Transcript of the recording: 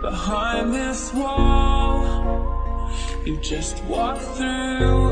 behind this wall. You just walk through